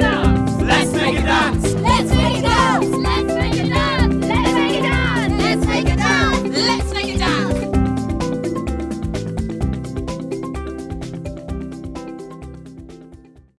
Stop.